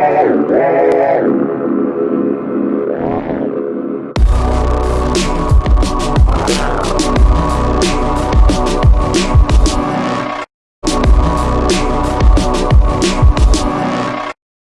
all